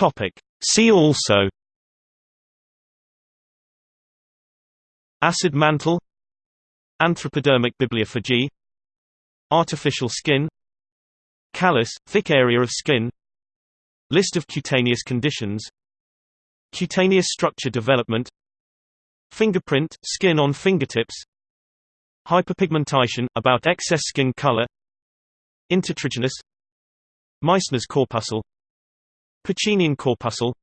Topic. See also Acid mantle Anthropodermic bibliopegy Artificial skin Callus, thick area of skin List of cutaneous conditions Cutaneous structure development Fingerprint, skin on fingertips Hyperpigmentation, about excess skin color Intertriginous Meissner's corpuscle Pacinian corpuscle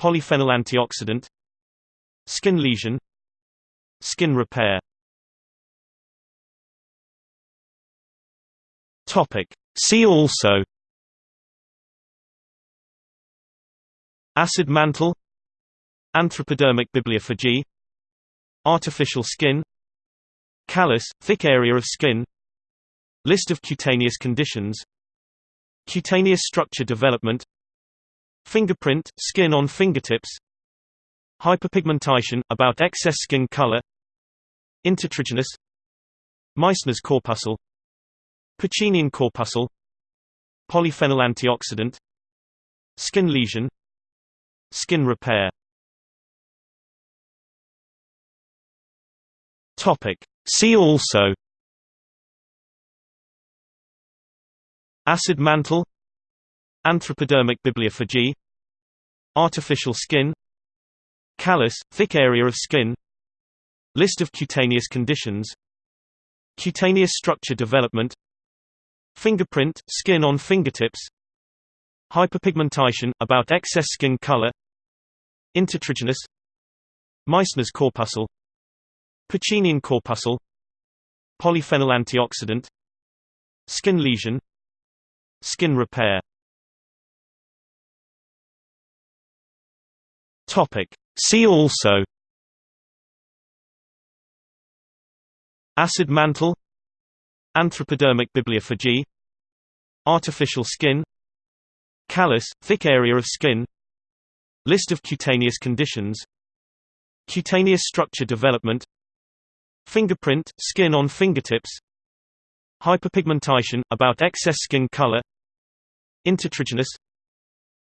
Polyphenol antioxidant Skin lesion Skin repair Topic. See also Acid mantle Anthropodermic bibliopegy Artificial skin Callus, thick area of skin List of cutaneous conditions Cutaneous structure development Fingerprint, skin on fingertips Hyperpigmentation, about excess skin color Intertriginous Meissner's corpuscle Pacinian corpuscle Polyphenol antioxidant Skin lesion Skin repair Topic. See also Acid mantle Anthropodermic bibliopegy Artificial skin Callus, thick area of skin List of cutaneous conditions Cutaneous structure development Fingerprint, skin on fingertips Hyperpigmentation, about excess skin color Intertriginous Meissner's corpuscle Pacinian corpuscle Polyphenol antioxidant Skin lesion Skin repair Topic. See also Acid mantle Anthropodermic bibliopegy Artificial skin Callus, thick area of skin List of cutaneous conditions Cutaneous structure development Fingerprint, skin on fingertips Hyperpigmentation, about excess skin color Intertriginous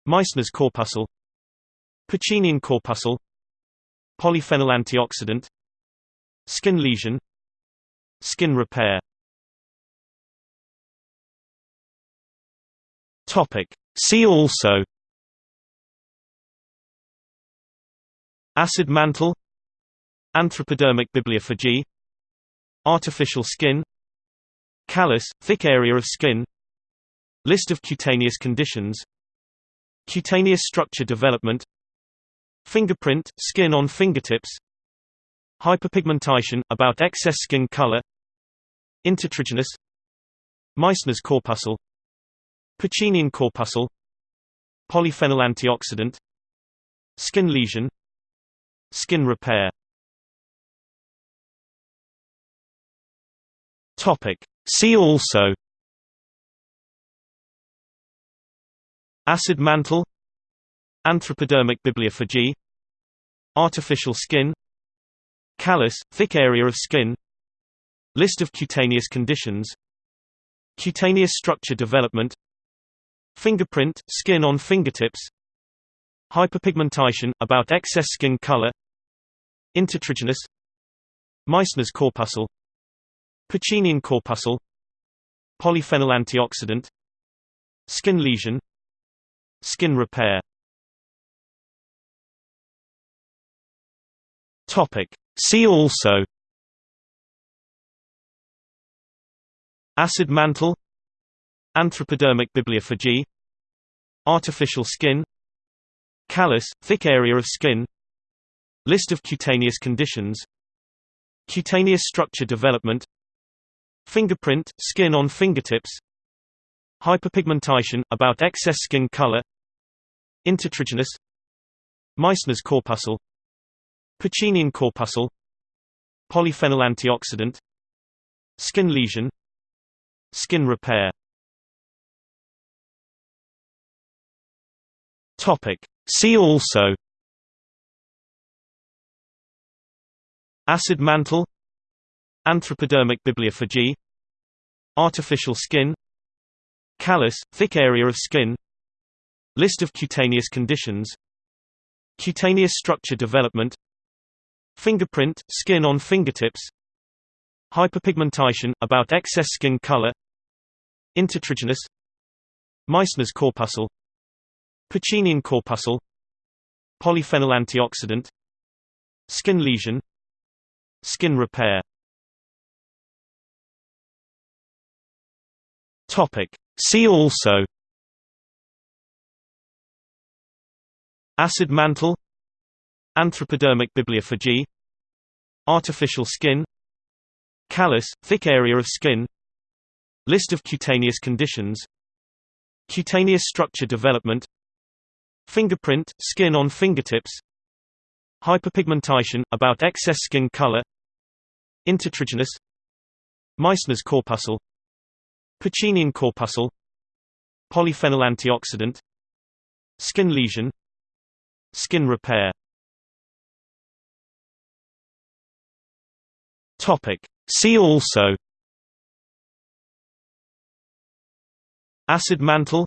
Meissner's corpuscle Pacinian corpuscle Polyphenol antioxidant Skin lesion. Skin repair. Topic. See also. Acid mantle. Anthropodermic bibliopegy. Artificial skin. Callus, thick area of skin. List of cutaneous conditions. Cutaneous structure development Fingerprint, skin on fingertips Hyperpigmentation, about excess skin color Intertriginous Meissner's corpuscle Pacinian corpuscle Polyphenol antioxidant Skin lesion Skin repair. Topic. See also. Acid mantle Anthropodermic bibliopegy. Artificial skin. Callus, thick area of skin. List of cutaneous conditions. Cutaneous structure development. Fingerprint, skin on fingertips. Hyperpigmentation, about excess skin color. Intertriginous. Meissner's corpuscle. Pacinian corpuscle. Polyphenol antioxidant. Skin lesion. Skin repair Topic. See also Acid mantle Anthropodermic bibliopegy Artificial skin Callus, thick area of skin List of cutaneous conditions Cutaneous structure development Fingerprint, skin on fingertips Hyperpigmentation, about excess skin color Intertriginous Meissner's corpuscle Pacinian corpuscle Polyphenol antioxidant Skin lesion. Skin repair. Topic. See also. Acid mantle. Anthropodermic bibliopegy. Artificial skin. Callus, thick area of skin. List of cutaneous conditions. Cutaneous structure development Fingerprint, skin on fingertips Hyperpigmentation, about excess skin color Intertriginous Meissner's corpuscle Pacinian corpuscle Polyphenol antioxidant Skin lesion Skin repair. Topic. See also. Acid mantle Anthropodermic bibliopegy. Artificial skin. Callus, thick area of skin. List of cutaneous conditions. Cutaneous structure development. Fingerprint, skin on fingertips. Hyperpigmentation, about excess skin color. Intertriginous. Meissner's corpuscle. Pacinian corpuscle. Polyphenol antioxidant. Skin lesion. Skin repair Topic. See also Acid mantle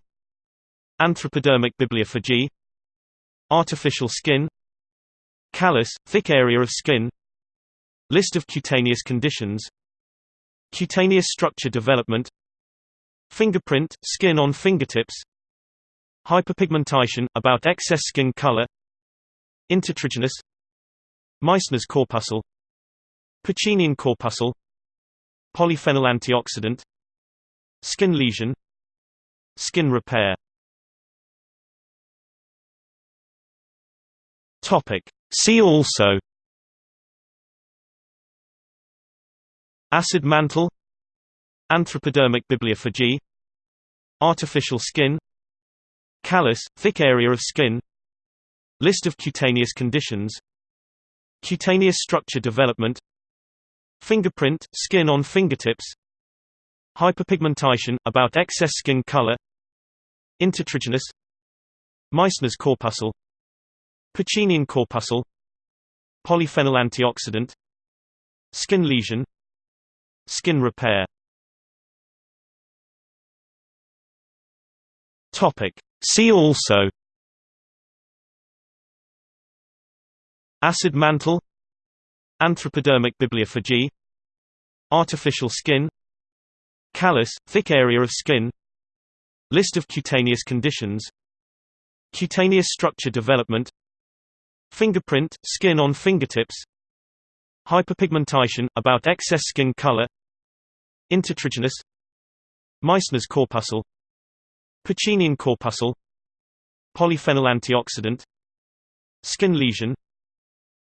Anthropodermic bibliopegy Artificial skin Callus, thick area of skin List of cutaneous conditions Cutaneous structure development Fingerprint, skin on fingertips Hyperpigmentation, about excess skin color Intertriginous Meissner's corpuscle Pacinian corpuscle Polyphenol antioxidant Skin lesion. Skin repair. Topic. See also. Acid mantle. Anthropodermic bibliopegy. Artificial skin. Callus, thick area of skin. List of cutaneous conditions. Cutaneous structure development Fingerprint, skin on fingertips Hyperpigmentation, about excess skin color Intertriginous Meissner's corpuscle Pacinian corpuscle Polyphenol antioxidant Skin lesion Skin repair. Topic. See also. Acid mantle Anthropodermic bibliopegy. Artificial skin. Callus, thick area of skin. List of cutaneous conditions. Cutaneous structure development. Fingerprint, skin on fingertips. Hyperpigmentation, about excess skin color. Intertriginous. Meissner's corpuscle. Pacinian corpuscle. Polyphenol antioxidant. Skin lesion.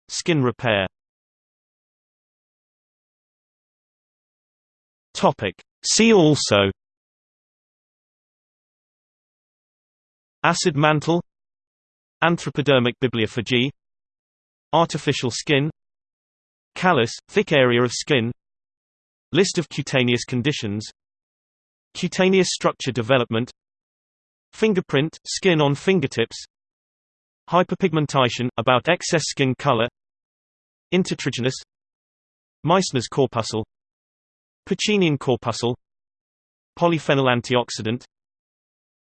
Skin repair Topic. See also Acid mantle Anthropodermic bibliopegy Artificial skin Callus, thick area of skin List of cutaneous conditions Cutaneous structure development Fingerprint, skin on fingertips Hyperpigmentation, about excess skin color Intertriginous Meissner's corpuscle Pacinian corpuscle. Polyphenol antioxidant.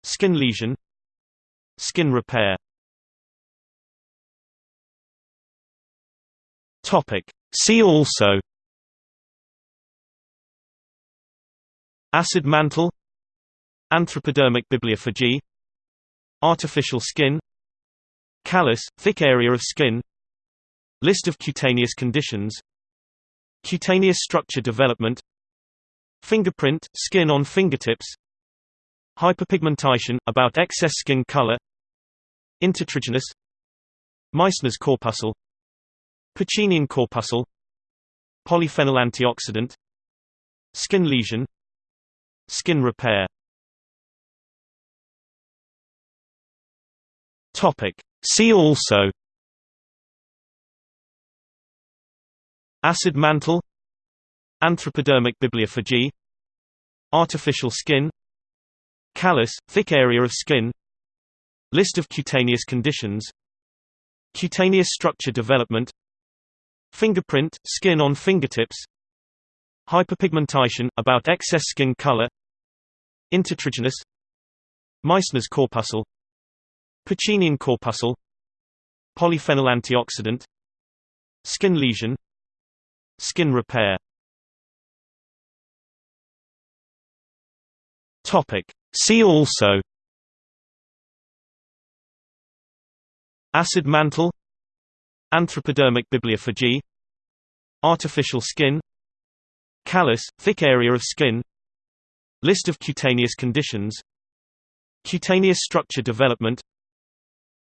Skin lesion. Skin repair. Topic. See also. Acid mantle. Anthropodermic bibliopegy. Artificial skin. Callus, thick area of skin. List of cutaneous conditions. Cutaneous structure development Fingerprint, skin on fingertips. Hyperpigmentation, about excess skin color. Intertriginous. Meissner's corpuscle. Pacinian corpuscle. Polyphenol antioxidant. Skin lesion. Skin repair. Topic. See also. Acid mantle Anthropodermic bibliopegy. Artificial skin. Callus, thick area of skin. List of cutaneous conditions. Cutaneous structure development. Fingerprint, skin on fingertips. Hyperpigmentation, about excess skin color. Intertriginous. Meissner's corpuscle. Pacinian corpuscle. Polyphenol antioxidant. Skin lesion. Skin repair Topic. See also. Acid mantle. Anthropodermic bibliopegy. Artificial skin. Callus, thick area of skin. List of cutaneous conditions. Cutaneous structure development.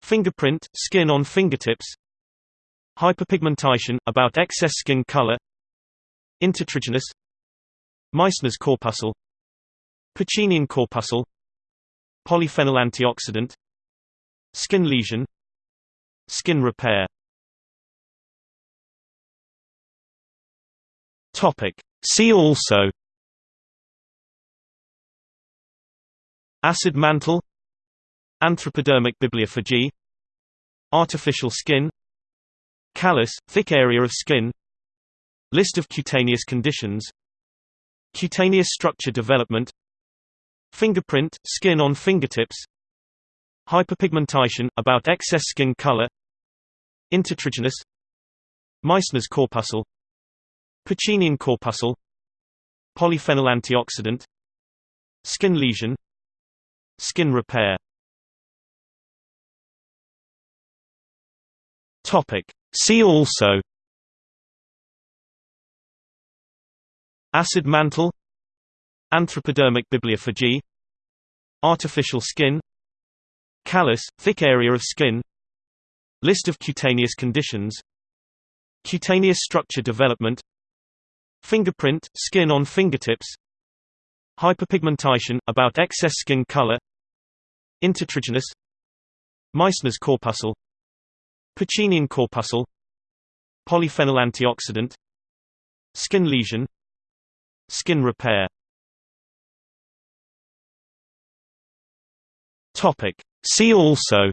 Fingerprint, skin on fingertips. Hyperpigmentation, about excess skin color. Intertriginous. Meissner's corpuscle Pacinian corpuscle. Polyphenol antioxidant. Skin lesion. Skin repair. Topic. See also. Acid mantle. Anthropodermic bibliopegy. Artificial skin. Callus, thick area of skin. List of cutaneous conditions. Cutaneous structure development Fingerprint, skin on fingertips Hyperpigmentation, about excess skin color Intertriginous Meissner's corpuscle Pacinian corpuscle Polyphenol antioxidant Skin lesion Skin repair Topic. See also Acid mantle Anthropodermic bibliopegy. Artificial skin. Callus, thick area of skin. List of cutaneous conditions. Cutaneous structure development. Fingerprint, skin on fingertips. Hyperpigmentation, about excess skin color. Intertriginous. Meissner's corpuscle. Pacinian corpuscle. Polyphenol antioxidant. Skin lesion. Skin repair Topic. See also.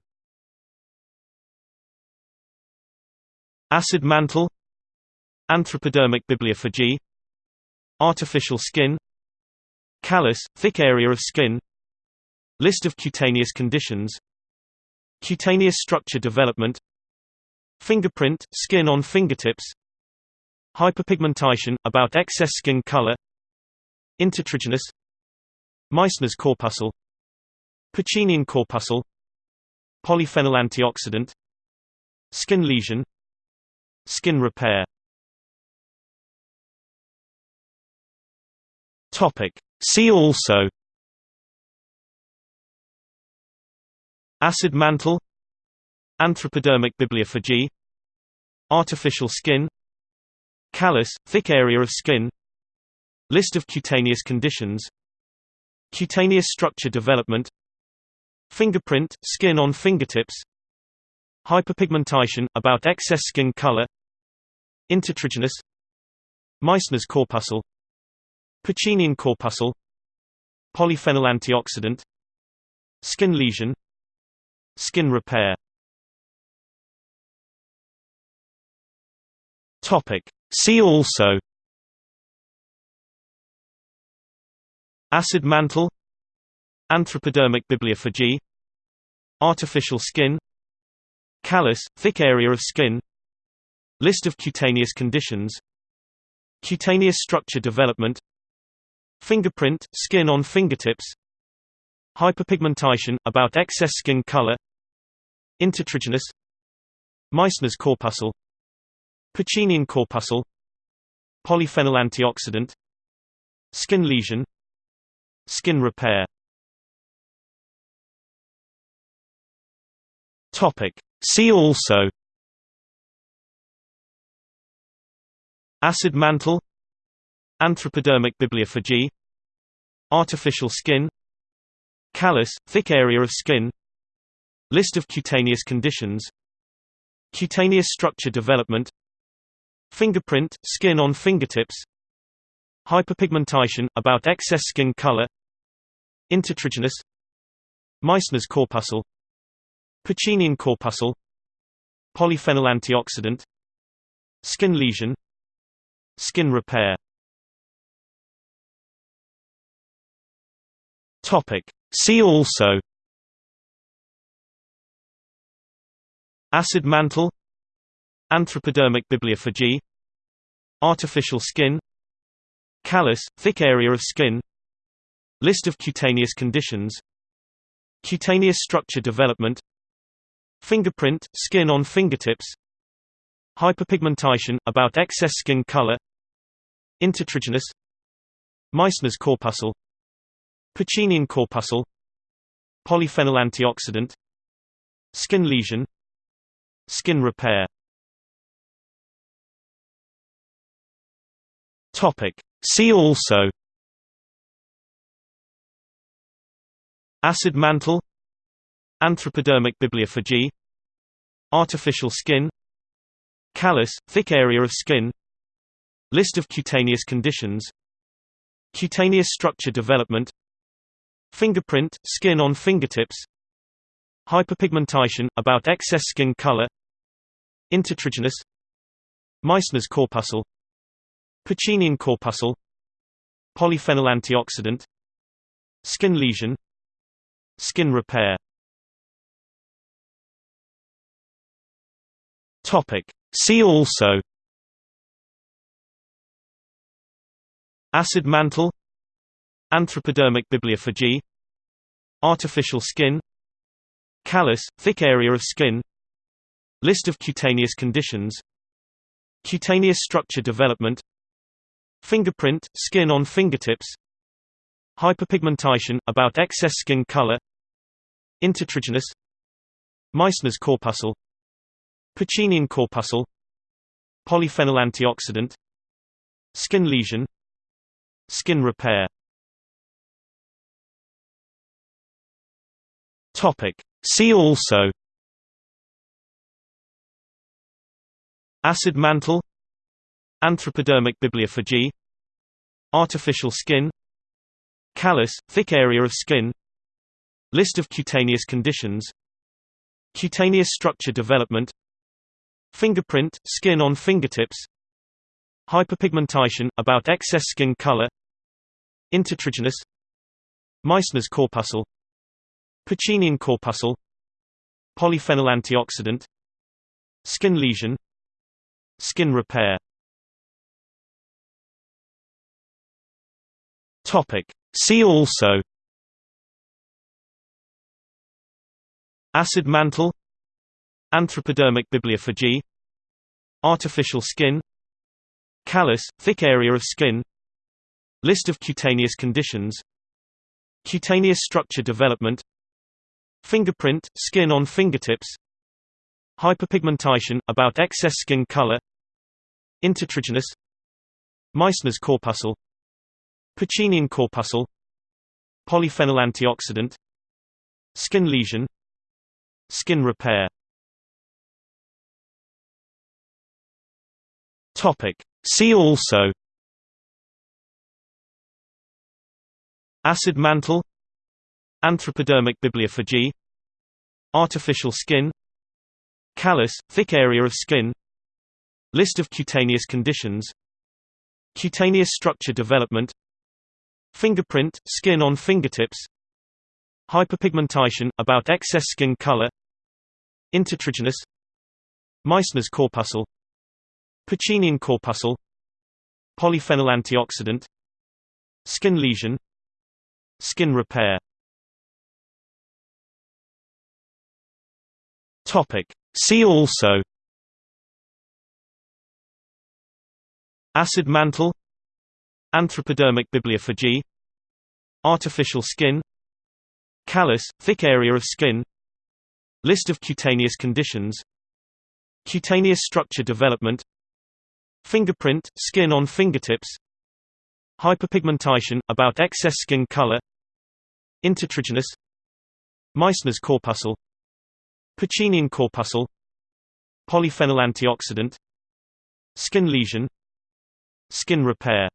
Acid mantle. Anthropodermic bibliopegy. Artificial skin. Callus, thick area of skin. List of cutaneous conditions. Cutaneous structure development. Fingerprint, skin on fingertips. Hyperpigmentation, about excess skin color. Intertriginous. Meissner's corpuscle Pacinian corpuscle. Polyphenol antioxidant. Skin lesion. Skin repair. Topic. See also. Acid mantle. Anthropodermic bibliopegy. Artificial skin. Callus, thick area of skin. List of cutaneous conditions. Cutaneous structure development Fingerprint, skin on fingertips Hyperpigmentation, about excess skin color Intertriginous Meissner's corpuscle Pacinian corpuscle Polyphenol antioxidant Skin lesion Skin repair Topic. See also Acid mantle Anthropodermic bibliopegy Artificial skin Callus, thick area of skin List of cutaneous conditions Cutaneous structure development Fingerprint, skin on fingertips Hyperpigmentation, about excess skin color Intertriginous Meissner's corpuscle Pacinian corpuscle Polyphenol antioxidant Skin lesion Skin repair Topic. See also Acid mantle Anthropodermic bibliopegy Artificial skin Callus, thick area of skin List of cutaneous conditions Cutaneous structure development Fingerprint, skin on fingertips Hyperpigmentation, about excess skin color Intertriginous Meissner's corpuscle Pacinian corpuscle Polyphenol antioxidant Skin lesion Skin repair Topic. See also Acid mantle Anthropodermic bibliopegy Artificial skin Callus, thick area of skin List of cutaneous conditions Cutaneous structure development Fingerprint, skin on fingertips Hyperpigmentation, about excess skin color Intertriginous Meissner's corpuscle Pacinian corpuscle Polyphenol antioxidant Skin lesion Skin repair Topic. See also Acid mantle Anthropodermic bibliopegy Artificial skin Callus, thick area of skin List of cutaneous conditions Cutaneous structure development Fingerprint, skin on fingertips Hyperpigmentation, about excess skin color Intertriginous Meissner's corpuscle Pacinian corpuscle Polyphenol antioxidant Skin lesion Skin repair Topic. See also Acid mantle Anthropodermic bibliopegy Artificial skin Callus, thick area of skin List of cutaneous conditions Cutaneous structure development Fingerprint, skin on fingertips Hyperpigmentation, about excess skin color Intertriginous Meissner's corpuscle Pacinian corpuscle Polyphenol antioxidant Skin lesion Skin repair Topic. See also Acid mantle Anthropodermic bibliopegy Artificial skin Callus, thick area of skin List of cutaneous conditions Cutaneous structure development Fingerprint, skin on fingertips Hyperpigmentation, about excess skin color Intertriginous Meissner's corpuscle Pacinian corpuscle Polyphenol antioxidant Skin lesion Skin repair. Topic. See also. Acid mantle Anthropodermic bibliopegy Artificial skin Callus, thick area of skin List of cutaneous conditions Cutaneous structure development Fingerprint, skin on fingertips Hyperpigmentation, about excess skin color Intertriginous Meissner's corpuscle Pacinian corpuscle Polyphenol antioxidant Skin lesion Skin repair Topic. See also Acid mantle Anthropodermic bibliopegy Artificial skin Callus, thick area of skin List of cutaneous conditions Cutaneous structure development Fingerprint, skin on fingertips Hyperpigmentation, about excess skin color Intertriginous Meissner's corpuscle Pacinian corpuscle Polyphenol antioxidant Skin lesion Skin repair Topic. See also Acid mantle Anthropodermic bibliopegy Artificial skin Callus, thick area of skin List of cutaneous conditions Cutaneous structure development Fingerprint, skin on fingertips Hyperpigmentation, about excess skin color Intertriginous Meissner's corpuscle Pacinian corpuscle Polyphenol antioxidant Skin lesion Skin repair.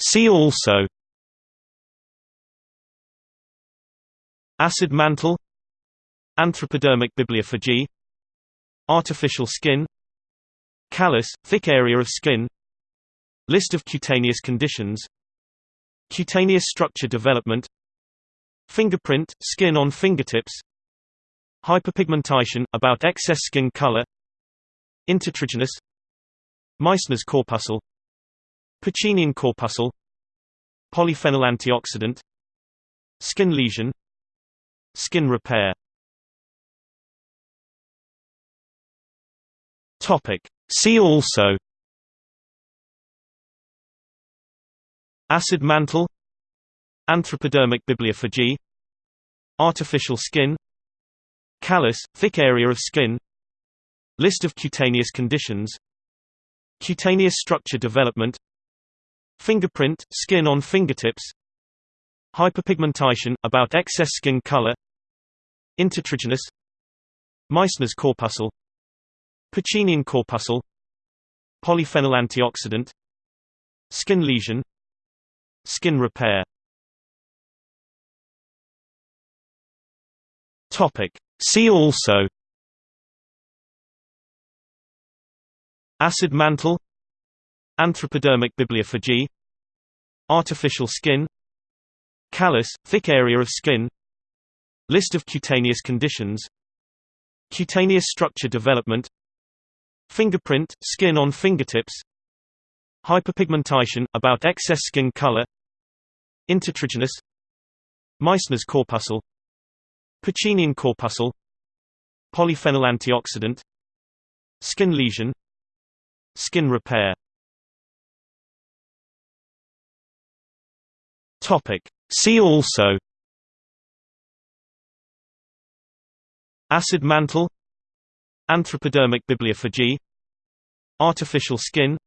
See also. Acid mantle Anthropodermic bibliopegy. Artificial skin. Callus, thick area of skin. List of cutaneous conditions. Cutaneous structure development. Fingerprint, skin on fingertips. Hyperpigmentation, about excess skin color. Intertriginous. Meissner's corpuscle. Pacinian corpuscle. Polyphenol antioxidant. Skin lesion. Skin repair Topic. See also Acid mantle Anthropodermic bibliopegy Artificial skin Callus, thick area of skin List of cutaneous conditions Cutaneous structure development Fingerprint, skin on fingertips Hyperpigmentation, about excess skin color Intertriginous Meissner's corpuscle Pacinian corpuscle Polyphenol antioxidant Skin lesion. Skin repair. Topic. See also. Acid mantle. Anthropodermic bibliopegy. Artificial skin. Callus, thick area of skin. List of cutaneous conditions. Cutaneous structure development Fingerprint, skin on fingertips Hyperpigmentation, about excess skin color Intertriginous Meissner's corpuscle Pacinian corpuscle Polyphenol antioxidant Skin lesion Skin repair. Topic. See also. Acid mantle Anthropodermic bibliopegy. Artificial skin.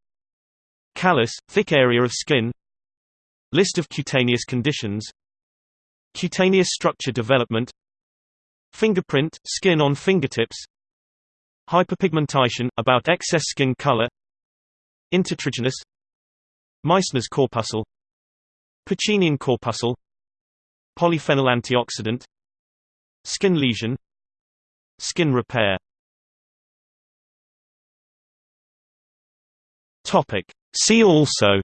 Callus, thick area of skin. List of cutaneous conditions. Cutaneous structure development. Fingerprint, skin on fingertips. Hyperpigmentation, about excess skin color. Intertriginous. Meissner's corpuscle. Pacinian corpuscle. Polyphenol antioxidant. Skin lesion. Skin repair Topic. See also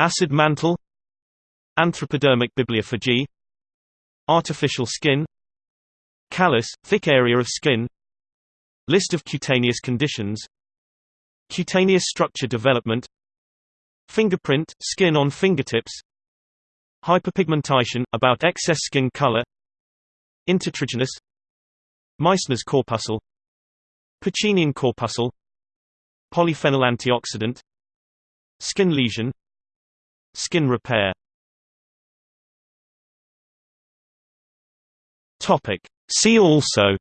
Acid mantle Anthropodermic bibliopegy Artificial skin Callus, thick area of skin List of cutaneous conditions Cutaneous structure development Fingerprint, skin on fingertips Hyperpigmentation, about excess skin color Intertriginous Meissner's corpuscle Pacinian corpuscle Polyphenol antioxidant Skin lesion. Skin repair. Topic. See also.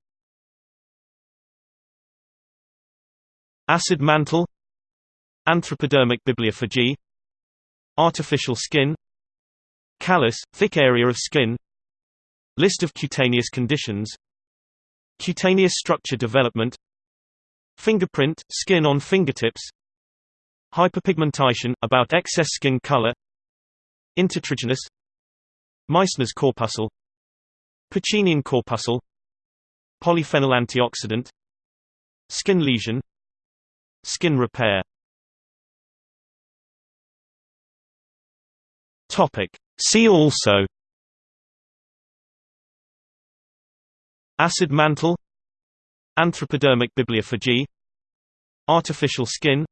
Acid mantle. Anthropodermic bibliopegy. Artificial skin. Callus, thick area of skin. List of cutaneous conditions. Cutaneous structure development Fingerprint, skin on fingertips Hyperpigmentation, about excess skin color Intertriginous Meissner's corpuscle Pacinian corpuscle Polyphenol antioxidant Skin lesion Skin repair. See also. Acid mantle Anthropodermic bibliopegy. Artificial skin.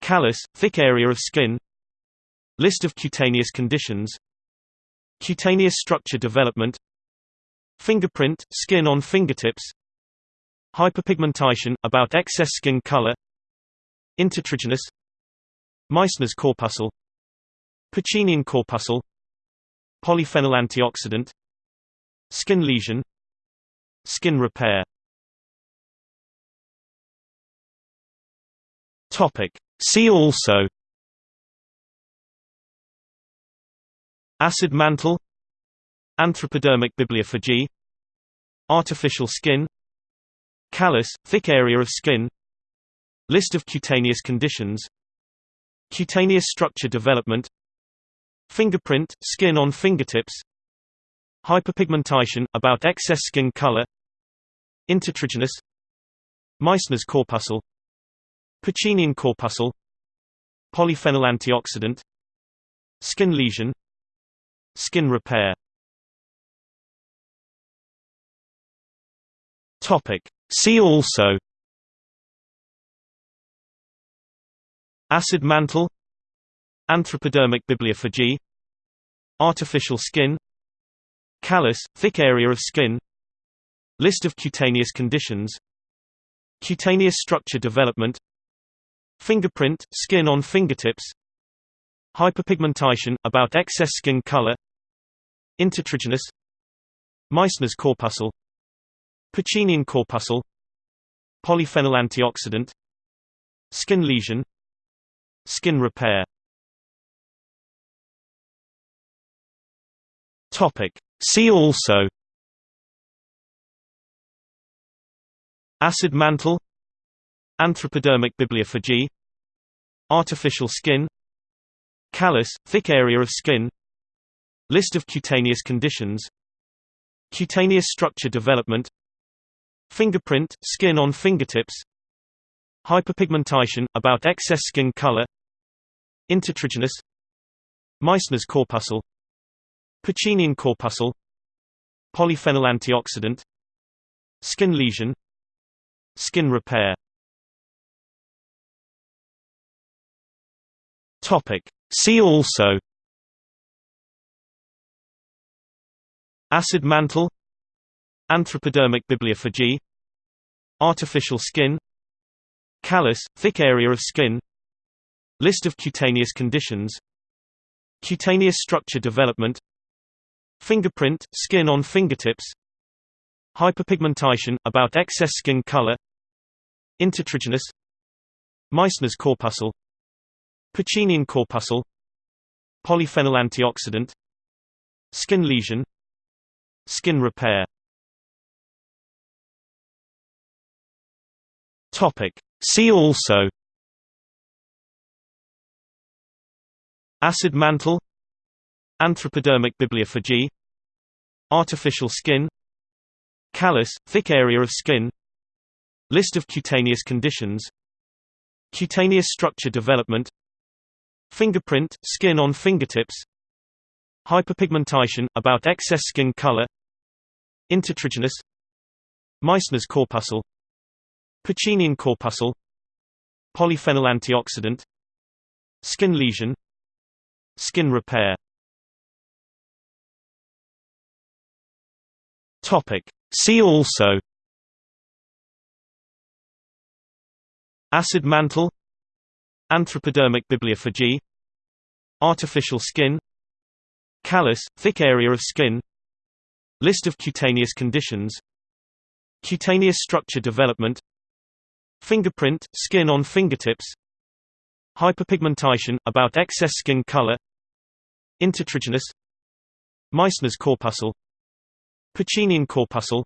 Callus, thick area of skin. List of cutaneous conditions. Cutaneous structure development. Fingerprint, skin on fingertips. Hyperpigmentation, about excess skin color. Intertriginous. Meissner's corpuscle. Pacinian corpuscle. Polyphenol antioxidant. Skin lesion. Skin repair Topic. See also. Acid mantle. Anthropodermic bibliopegy Artificial skin. Callus, thick area of skin. List of cutaneous conditions. Cutaneous structure development. Fingerprint, skin on fingertips. Hyperpigmentation, about excess skin color. Intertriginous. Meissner's corpuscle Pacinian corpuscle Polyphenol antioxidant Skin lesion. Skin repair. Topic. See also. Acid mantle. Anthropodermic bibliopegy. Artificial skin. Callus, thick area of skin. List of cutaneous conditions. Cutaneous structure development Fingerprint, skin on fingertips Hyperpigmentation, about excess skin color Intertriginous Meissner's corpuscle Pacinian corpuscle Polyphenol antioxidant Skin lesion Skin repair. Topic. See also Acid mantle Anthropodermic bibliopegy. Artificial skin. Callus, thick area of skin. List of cutaneous conditions. Cutaneous structure development. Fingerprint, skin on fingertips. Hyperpigmentation, about excess skin color. Intertriginous. Meissner's corpuscle. Pacinian corpuscle. Polyphenol antioxidant. Skin lesion. Skin repair Topic. See also Acid mantle Anthropodermic bibliopegy Artificial skin Callus, thick area of skin List of cutaneous conditions Cutaneous structure development Fingerprint, skin on fingertips Hyperpigmentation, about excess skin color Intertriginous Meissner's corpuscle Pacinian corpuscle. Polyphenol antioxidant. Skin lesion. Skin repair. Topic. See also. Acid mantle. Anthropodermic bibliopegy. Artificial skin. Callus, thick area of skin. List of cutaneous conditions. Cutaneous structure development Fingerprint, skin on fingertips. Hyperpigmentation, about excess skin color. Intertriginous. Meissner's corpuscle. Pacinian corpuscle. Polyphenol antioxidant. Skin lesion. Skin repair. Topic. See also. Acid mantle Anthropodermic bibliopegy. Artificial skin. Callus, thick area of skin. List of cutaneous conditions. Cutaneous structure development. Fingerprint, skin on fingertips. Hyperpigmentation, about excess skin color. Intertriginous. Meissner's corpuscle. Pacinian corpuscle.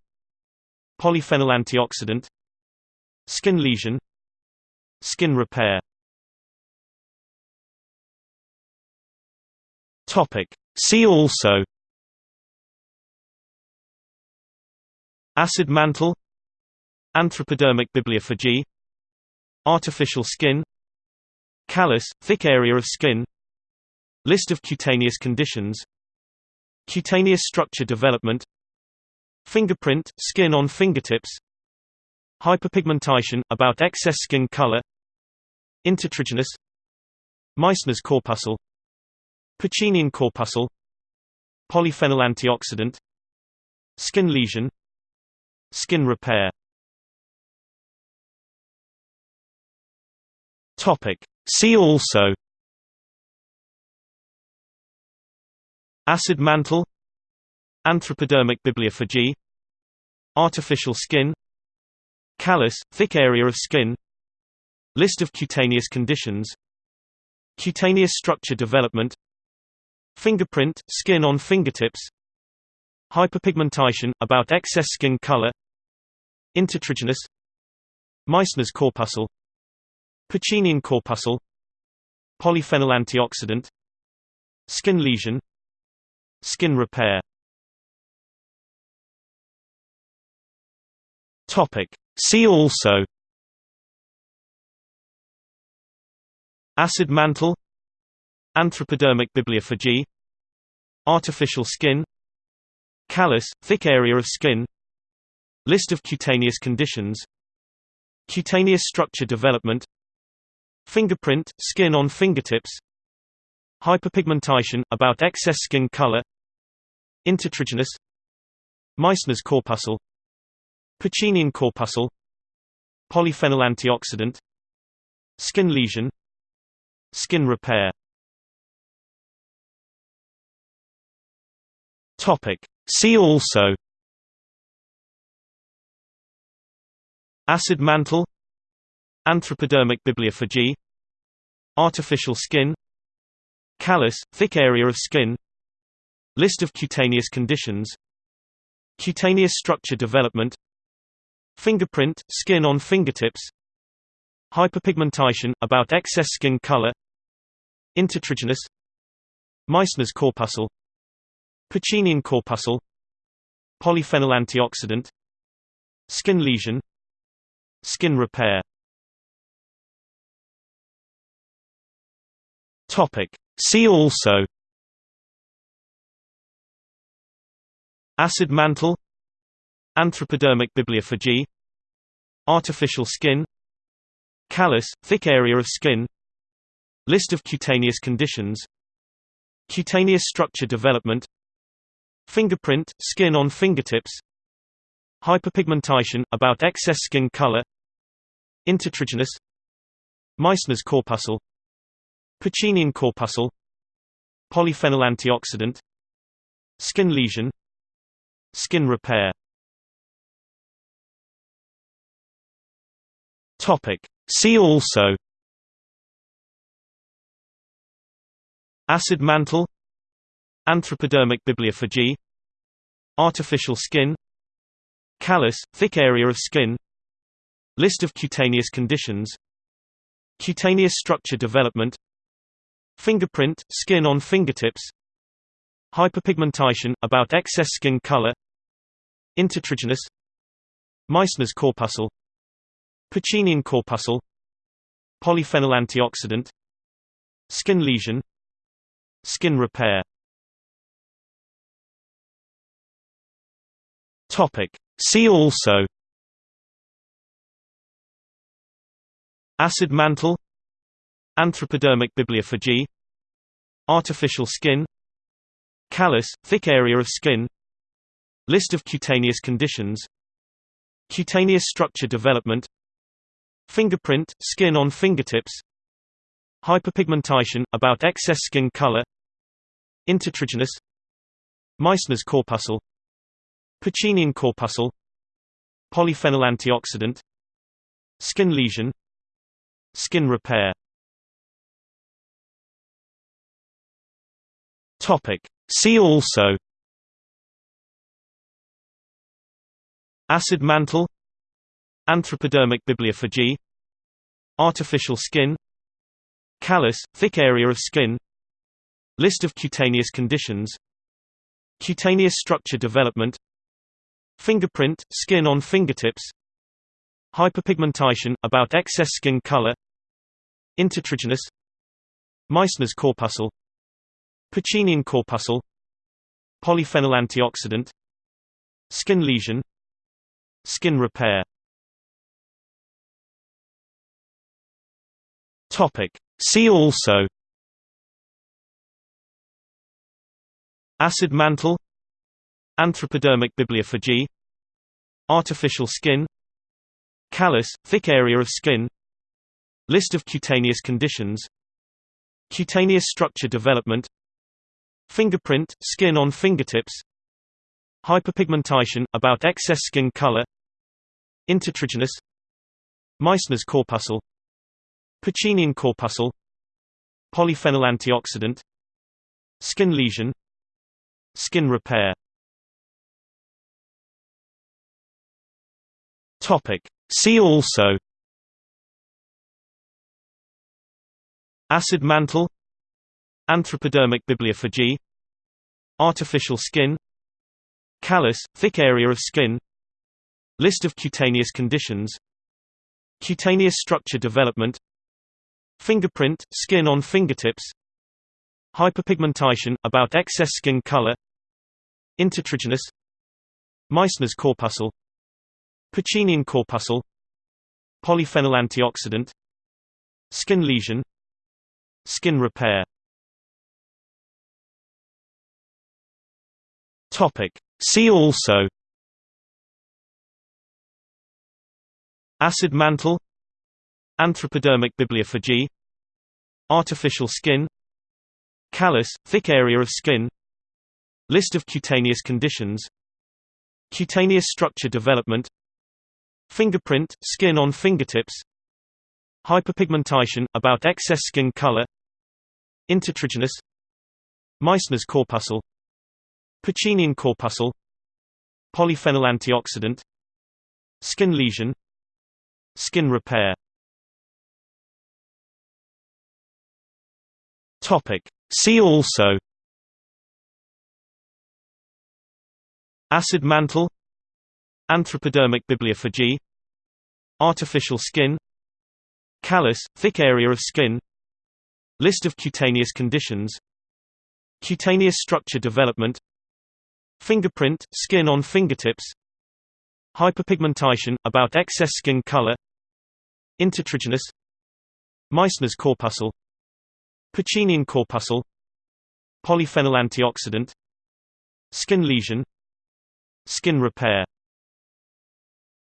Polyphenol antioxidant. Skin lesion. Skin repair Topic. See also Acid mantle Anthropodermic bibliopegy Artificial skin Callus, thick area of skin List of cutaneous conditions Cutaneous structure development Fingerprint, skin on fingertips Hyperpigmentation, about excess skin color Intertriginous Meissner's corpuscle Pacinian corpuscle. Polyphenol antioxidant. Skin lesion. Skin repair. Topic. See also. Acid mantle. Anthropodermic bibliopegy. Artificial skin. Callus, thick area of skin. List of cutaneous conditions. Cutaneous structure development Fingerprint, skin on fingertips Hyperpigmentation, about excess skin color Intertriginous Meissner's corpuscle Pacinian corpuscle Polyphenol antioxidant Skin lesion Skin repair Topic. See also Acid mantle Anthropodermic bibliopegy. Artificial skin. Callus, thick area of skin. List of cutaneous conditions. Cutaneous structure development. Fingerprint, skin on fingertips. Hyperpigmentation, about excess skin color. Intertriginous. Meissner's corpuscle. Pacinian corpuscle. Polyphenol antioxidant. Skin lesion. Skin repair Topic. See also. Acid mantle. Anthropodermic bibliopegy. Artificial skin. Callus, thick area of skin. List of cutaneous conditions. Cutaneous structure development. Fingerprint, skin on fingertips. Hyperpigmentation, about excess skin color. Intertriginous. Meissner's corpuscle Pacinian corpuscle. Polyphenol antioxidant. Skin lesion. Skin repair. Topic. See also. Acid mantle. Anthropodermic bibliopegy. Artificial skin. Callus, thick area of skin. List of cutaneous conditions. Cutaneous structure development Fingerprint, skin on fingertips Hyperpigmentation, about excess skin color Intertriginous Meissner's corpuscle Pacinian corpuscle Polyphenol antioxidant Skin lesion Skin repair Topic. See also Acid mantle Anthropodermic bibliopegy Artificial skin Callus, thick area of skin List of cutaneous conditions Cutaneous structure development Fingerprint, skin on fingertips Hyperpigmentation, about excess skin color Intertriginous Meissner's corpuscle Pacinian corpuscle Polyphenol antioxidant Skin lesion Skin repair Topic. See also Acid mantle Anthropodermic bibliopegy Artificial skin Callus, thick area of skin List of cutaneous conditions Cutaneous structure development Fingerprint, skin on fingertips Hyperpigmentation, about excess skin color Intertriginous Meissner's corpuscle Pacinian corpuscle Polyphenol antioxidant Skin lesion Skin repair Topic. See also Acid mantle Anthropodermic bibliopegy Artificial skin Callus, thick area of skin List of cutaneous conditions Cutaneous structure development Fingerprint, skin on fingertips Hyperpigmentation, about excess skin color Intertriginous Meissner's corpuscle Pacinian corpuscle Polyphenol antioxidant Skin lesion Skin repair. Topic. See also. Acid mantle Anthropodermic bibliopegy Artificial skin Callus, thick area of skin List of cutaneous conditions Cutaneous structure development Fingerprint, skin on fingertips Hyperpigmentation, about excess skin color Intertriginous Meissner's corpuscle Pacinian corpuscle Polyphenol antioxidant Skin lesion Skin repair Topic. See also Acid mantle Anthropodermic bibliopegy Artificial skin Callus, thick area of skin List of cutaneous conditions Cutaneous structure development Fingerprint, skin on fingertips Hyperpigmentation, about excess skin color Intertriginous Meissner's corpuscle Pacinian corpuscle Polyphenol antioxidant Skin lesion Skin repair Topic. See also Acid mantle Anthropodermic bibliopegy Artificial skin Callus, thick area of skin List of cutaneous conditions Cutaneous structure development Fingerprint, skin on fingertips Hyperpigmentation, about excess skin color Intertriginous Meissner's corpuscle Pacinian corpuscle Polyphenol antioxidant Skin lesion Skin repair. Topic. See also. Acid mantle Anthropodermic bibliopegy. Artificial skin. Callus, thick area of skin. List of cutaneous conditions. Cutaneous structure development. Fingerprint, skin on fingertips. Hyperpigmentation, about excess skin color. Intertriginous. Meissner's corpuscle. Pacinian corpuscle. Polyphenol antioxidant. Skin lesion. Skin repair